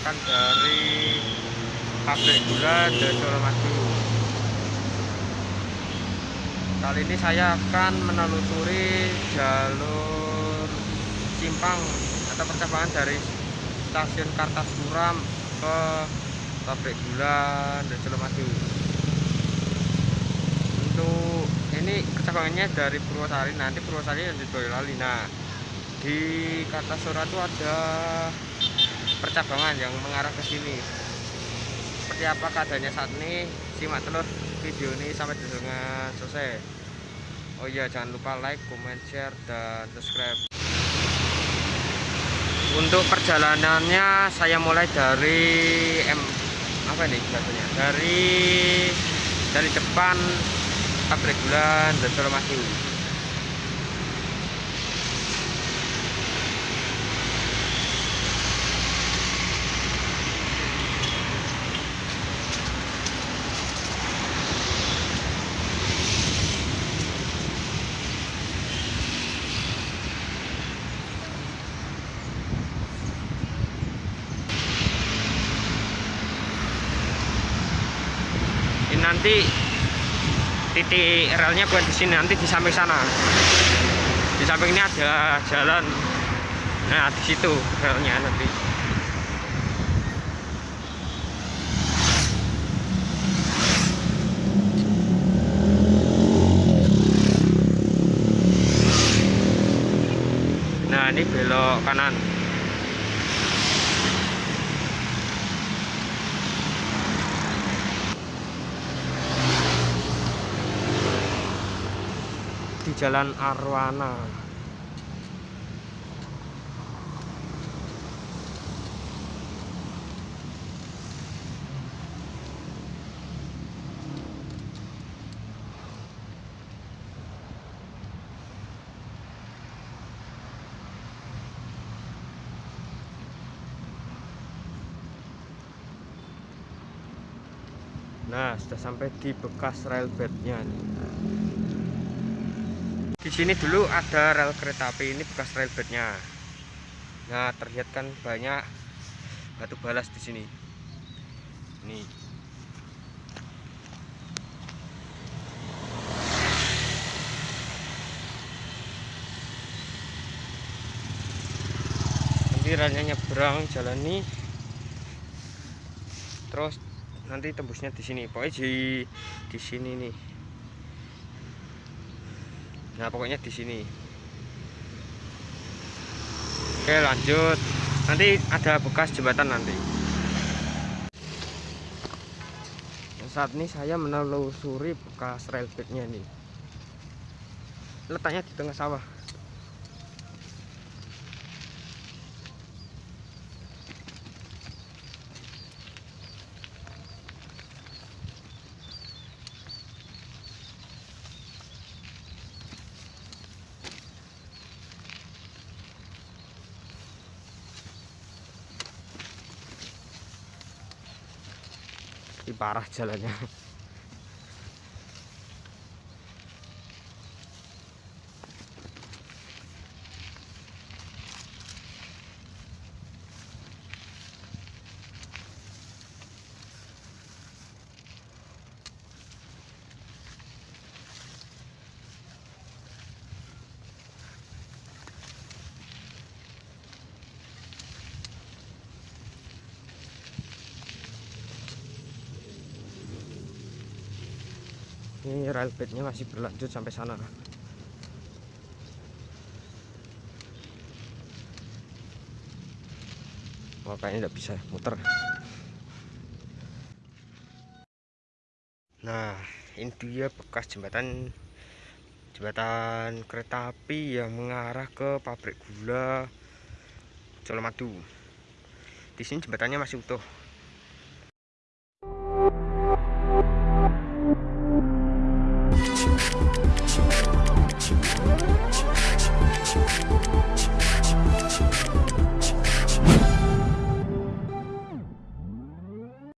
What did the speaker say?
dari pabrik gula dan Madu kali ini saya akan menelusuri jalur simpang atau percabangan dari stasiun Kartasura ke pabrik gula dan Madu untuk ini percabangannya dari Purwosari nanti Purwosari yang di Boyolali. Nah di Kartasura itu ada percabangan yang mengarah ke sini. Seperti apa keadaannya saat ini? Simak terus video ini sampai dengan selesai. Oh iya jangan lupa like comment share dan subscribe. Untuk perjalanannya saya mulai dari M apa ini biasanya dari dari depan pabrik gula dan Solomasyu nanti titik relnya bukan di sini nanti di samping sana. Di samping ini ada jalan. Nah di situ relnya nanti. Nah ini belok kanan di Jalan Arwana. Nah, sudah sampai di bekas railbednya nih di sini dulu ada rel kereta api ini bekas rel bednya nah terlihat kan banyak batu balas di sini. Ini. Nanti relnya nyebrang jalan ini terus nanti tembusnya di sini. Pokoknya di di sini nih nah pokoknya di sini. Oke lanjut. Nanti ada bekas jembatan nanti. Saat ini saya menelusuri bekas railbednya nih letaknya di tengah sawah Ini parah jalannya. Ini railbednya masih berlanjut sampai sana. Makanya tidak bisa muter. Nah ini dia bekas jembatan jembatan kereta api yang mengarah ke pabrik gula Colomadu. Di sini jembatannya masih utuh